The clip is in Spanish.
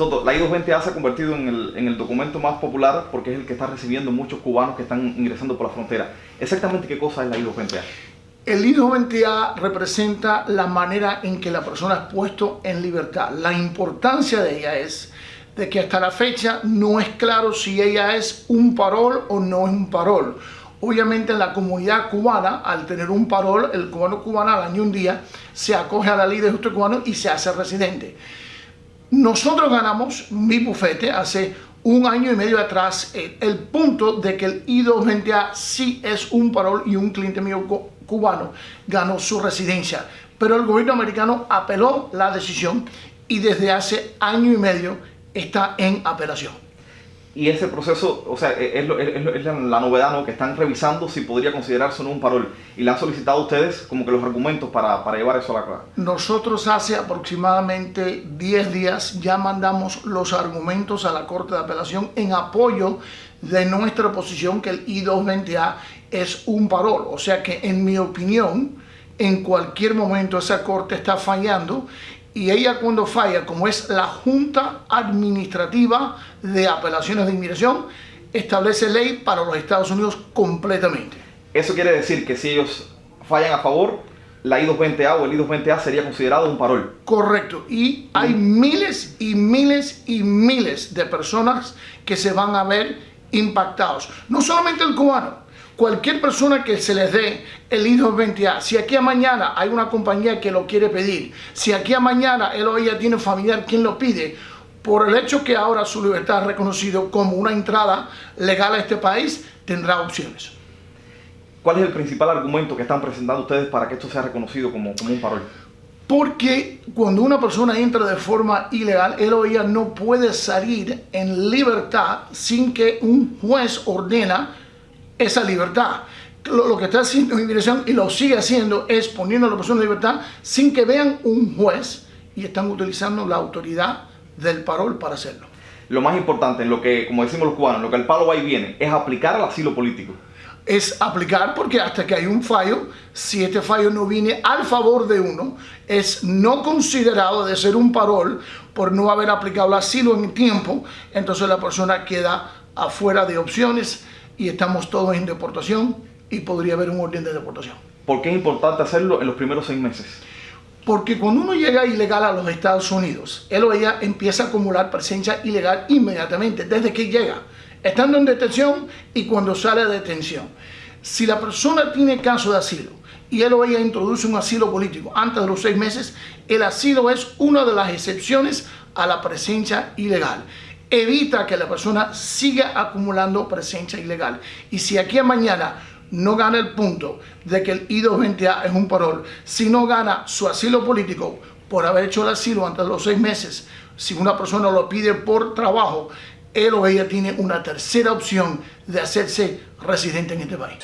Soto, la I-220A se ha convertido en el, en el documento más popular porque es el que está recibiendo muchos cubanos que están ingresando por la frontera. Exactamente qué cosa es la I-220A. El I-220A representa la manera en que la persona es puesto en libertad. La importancia de ella es de que hasta la fecha no es claro si ella es un parol o no es un parol. Obviamente en la comunidad cubana, al tener un parol, el cubano cubano al año un día se acoge a la ley de justo cubano y se hace residente. Nosotros ganamos, mi bufete, hace un año y medio atrás, el, punto de que el I-220A sí es un parol y un cliente mío cubano ganó su residencia. Pero el gobierno americano apeló la decisión y desde hace año y medio está en apelación. Y ese proceso, o sea, es, lo, es, es la novedad, ¿no? Que están revisando si podría considerarse o un parol. Y le han solicitado a ustedes como que los argumentos para, para llevar eso a la clara. Nosotros hace aproximadamente 10 días ya mandamos los argumentos a la Corte de Apelación en apoyo de nuestra posición que el I-220A es un parol. O sea que en mi opinión, en cualquier momento esa Corte está fallando y ella cuando falla, como es la Junta Administrativa de Apelaciones de Inmigración, establece ley para los Estados Unidos completamente. Eso quiere decir que si ellos fallan a favor, la I-220A o el I-220A sería considerado un parol. Correcto. Y hay miles y miles y miles de personas que se van a ver impactados. No solamente el cubano, cualquier persona que se les dé el I-220A, si aquí a mañana hay una compañía que lo quiere pedir, si aquí a mañana él o ella tiene familiar quien lo pide, por el hecho que ahora su libertad es reconocido como una entrada legal a este país, tendrá opciones. ¿Cuál es el principal argumento que están presentando ustedes para que esto sea reconocido como, como un parol? Porque cuando una persona entra de forma ilegal, él o ella no puede salir en libertad sin que un juez ordena esa libertad. Lo, que está haciendo inmigración y lo sigue haciendo es poniendo a la persona en libertad sin que vean un juez y están utilizando la autoridad del parol para hacerlo. Lo más importante, en lo que, como decimos los cubanos, lo que el palo va y viene, es aplicar el asilo político. Es aplicar porque hasta que hay un fallo, si este fallo no viene al favor de uno, es no considerado de ser un parol por no haber aplicado el asilo en tiempo, entonces la persona queda afuera de opciones y estamos todos en deportación y podría haber un orden de deportación. ¿Por qué es importante hacerlo en los primeros seis meses? Porque cuando uno llega ilegal a los Estados Unidos, él o ella empieza a acumular presencia ilegal inmediatamente, desde que llega, estando en detención y cuando sale de detención. Si la persona tiene caso de asilo y él o ella introduce un asilo político antes de los seis meses, el asilo es una de las excepciones a la presencia ilegal evita que la persona siga acumulando presencia ilegal. Y si aquí a mañana no gana el punto de que el I-220A es un parol, si no gana su asilo político por haber hecho el asilo antes de los seis meses, si una persona lo pide por trabajo, él o ella tiene una tercera opción de hacerse residente en este país.